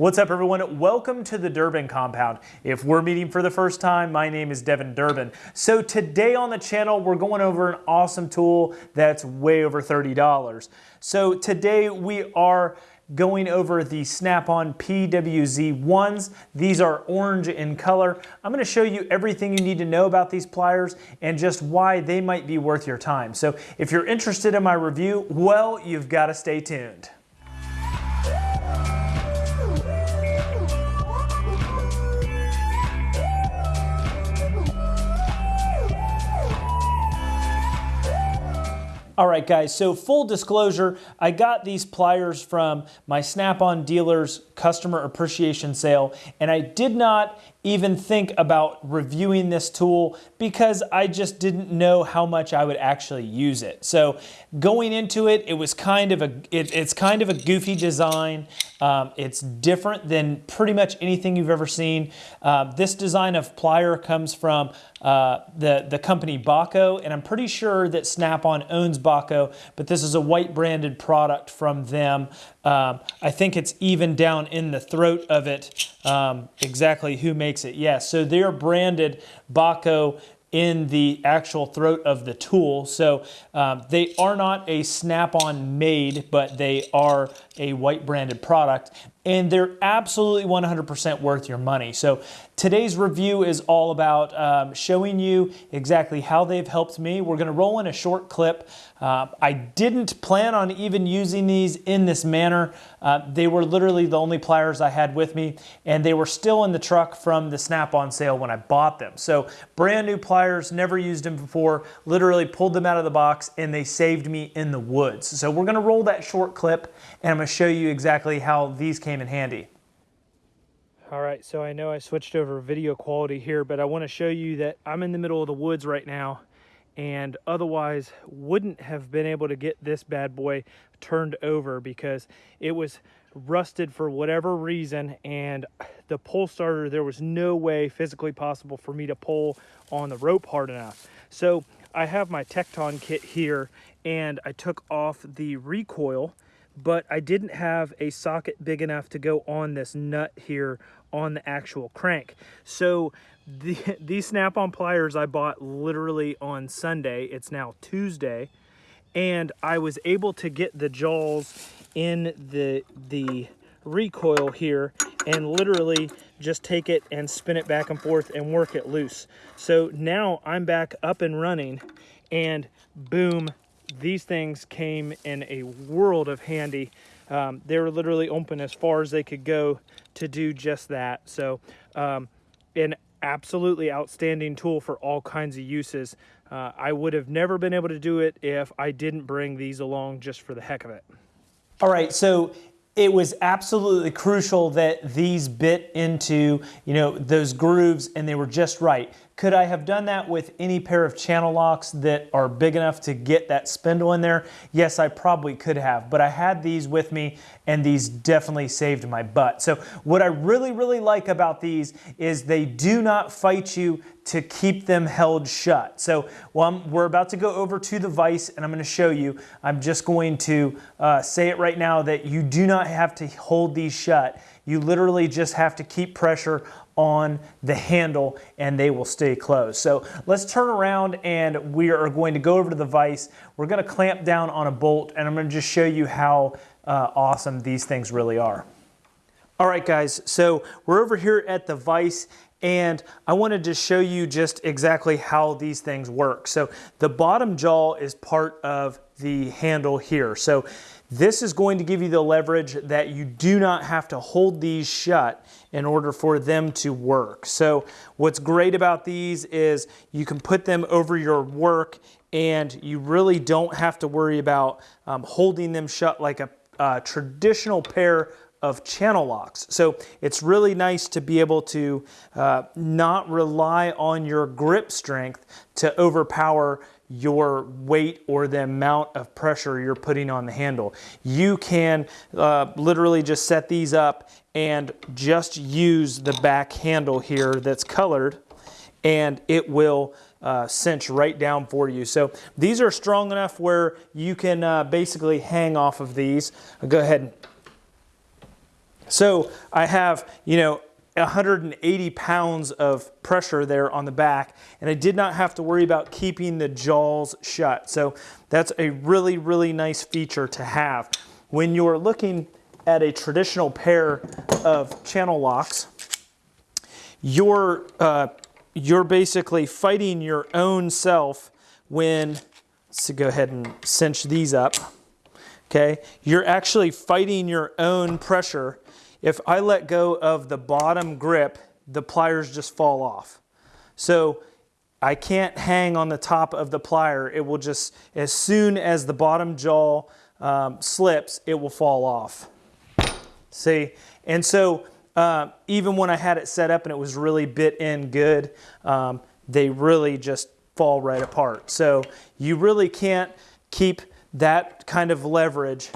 What's up everyone? Welcome to the Durbin Compound. If we're meeting for the first time, my name is Devin Durbin. So today on the channel, we're going over an awesome tool that's way over $30. So today we are going over the Snap-on PWZ-1s. These are orange in color. I'm gonna show you everything you need to know about these pliers and just why they might be worth your time. So if you're interested in my review, well, you've gotta stay tuned. All right, guys, so full disclosure, I got these pliers from my Snap-on dealer's customer appreciation sale, and I did not even think about reviewing this tool because I just didn't know how much I would actually use it. So going into it, it was kind of a, it, it's kind of a goofy design. Um, it's different than pretty much anything you've ever seen. Uh, this design of plier comes from uh, the, the company Bahco, and I'm pretty sure that Snap-on owns Bahco, but this is a white branded product from them. Um, I think it's even down in the throat of it um, exactly who makes it. Yes, so they're branded Bahco in the actual throat of the tool. So um, they are not a snap-on made, but they are a white branded product and they're absolutely 100% worth your money. So today's review is all about um, showing you exactly how they've helped me. We're gonna roll in a short clip. Uh, I didn't plan on even using these in this manner. Uh, they were literally the only pliers I had with me and they were still in the truck from the snap-on sale when I bought them. So brand new pliers, never used them before, literally pulled them out of the box and they saved me in the woods. So we're gonna roll that short clip and I'm gonna show you exactly how these came in handy. All right, so I know I switched over video quality here, but I wanna show you that I'm in the middle of the woods right now and otherwise wouldn't have been able to get this bad boy turned over because it was rusted for whatever reason and the pull starter there was no way physically possible for me to pull on the rope hard enough. So i have my Tekton kit here and i took off the recoil but I didn't have a socket big enough to go on this nut here on the actual crank. So the, these snap-on pliers I bought literally on Sunday. It's now Tuesday. And I was able to get the jaws in the, the recoil here and literally just take it and spin it back and forth and work it loose. So now I'm back up and running and boom, these things came in a world of handy. Um, they were literally open as far as they could go to do just that. So um, an absolutely outstanding tool for all kinds of uses. Uh, I would have never been able to do it if I didn't bring these along just for the heck of it. All right, so it was absolutely crucial that these bit into, you know, those grooves and they were just right. Could I have done that with any pair of channel locks that are big enough to get that spindle in there? Yes, I probably could have, but I had these with me and these definitely saved my butt. So what I really, really like about these is they do not fight you to keep them held shut. So well, we're about to go over to the vise and I'm gonna show you. I'm just going to uh, say it right now that you do not have to hold these shut. You literally just have to keep pressure on the handle and they will stay closed. So let's turn around and we are going to go over to the vise. We're gonna clamp down on a bolt and I'm gonna just show you how uh, awesome these things really are. All right guys, so we're over here at the vise and I wanted to show you just exactly how these things work. So the bottom jaw is part of the handle here. So this is going to give you the leverage that you do not have to hold these shut in order for them to work. So what's great about these is you can put them over your work and you really don't have to worry about um, holding them shut like a, a traditional pair of channel locks. So it's really nice to be able to uh, not rely on your grip strength to overpower your weight or the amount of pressure you're putting on the handle. You can uh, literally just set these up and just use the back handle here that's colored and it will uh, cinch right down for you. So these are strong enough where you can uh, basically hang off of these. I'll go ahead So I have, you know, 180 pounds of pressure there on the back, and I did not have to worry about keeping the jaws shut. So that's a really, really nice feature to have. When you're looking at a traditional pair of channel locks, you're, uh, you're basically fighting your own self when, let's go ahead and cinch these up, okay? You're actually fighting your own pressure if I let go of the bottom grip, the pliers just fall off. So I can't hang on the top of the plier. It will just, as soon as the bottom jaw um, slips, it will fall off. See? And so uh, even when I had it set up and it was really bit in good, um, they really just fall right apart. So you really can't keep that kind of leverage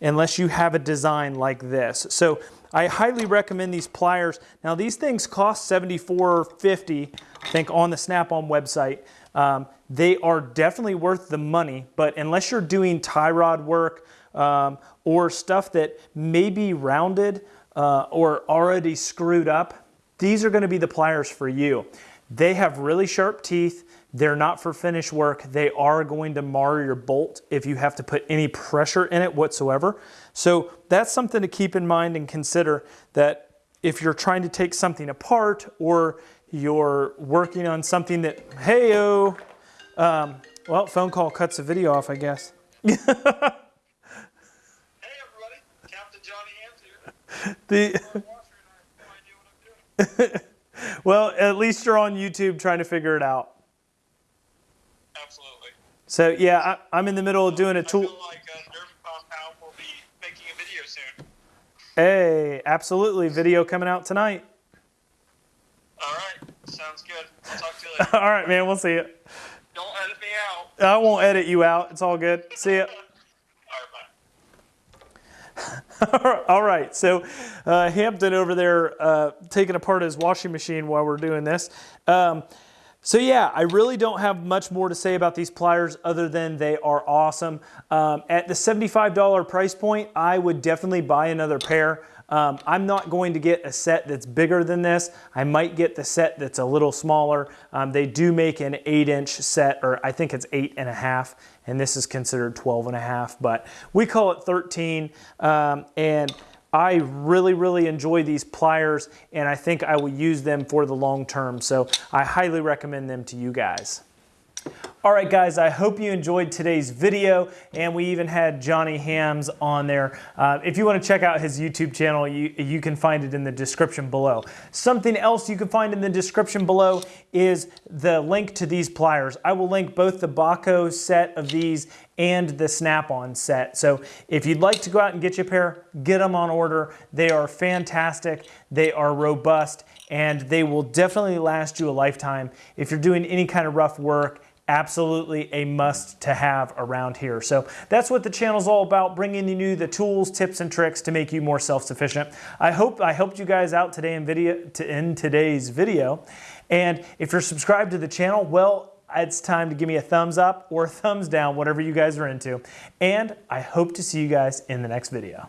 unless you have a design like this. So I highly recommend these pliers. Now these things cost $74.50, I think on the Snap-on website. Um, they are definitely worth the money, but unless you're doing tie rod work um, or stuff that may be rounded uh, or already screwed up, these are gonna be the pliers for you. They have really sharp teeth. They're not for finish work. They are going to mar your bolt if you have to put any pressure in it whatsoever. So that's something to keep in mind and consider that if you're trying to take something apart or you're working on something that, hey, oh, um, well, phone call cuts the video off, I guess. hey, everybody. Captain Johnny Hands here. The, well, at least you're on YouTube trying to figure it out. Absolutely. So yeah, I, am in the middle of doing a tool. Like uh, Derby Compound will be making a video soon. Hey, absolutely. Video coming out tonight. All right. Sounds good. I'll talk to you later. all right, man. We'll see you. Don't edit me out. I won't edit you out. It's all good. See ya. All right, so uh, Hampton over there uh, taking apart his washing machine while we're doing this. Um, so yeah, I really don't have much more to say about these pliers other than they are awesome. Um, at the $75 price point, I would definitely buy another pair. Um, I'm not going to get a set that's bigger than this. I might get the set that's a little smaller. Um, they do make an eight inch set, or I think it's eight and a half, and this is considered 12 and a half, but we call it 13. Um, and I really, really enjoy these pliers and I think I will use them for the long term. So I highly recommend them to you guys. All right, guys, I hope you enjoyed today's video, and we even had Johnny Hams on there. Uh, if you want to check out his YouTube channel, you, you can find it in the description below. Something else you can find in the description below is the link to these pliers. I will link both the Bahco set of these and the Snap-on set. So if you'd like to go out and get your pair, get them on order. They are fantastic, they are robust, and they will definitely last you a lifetime. If you're doing any kind of rough work, absolutely a must to have around here. So that's what the channel's all about, bringing you the tools, tips, and tricks to make you more self-sufficient. I hope I helped you guys out today in, video, to, in today's video. And if you're subscribed to the channel, well, it's time to give me a thumbs up or thumbs down, whatever you guys are into. And I hope to see you guys in the next video.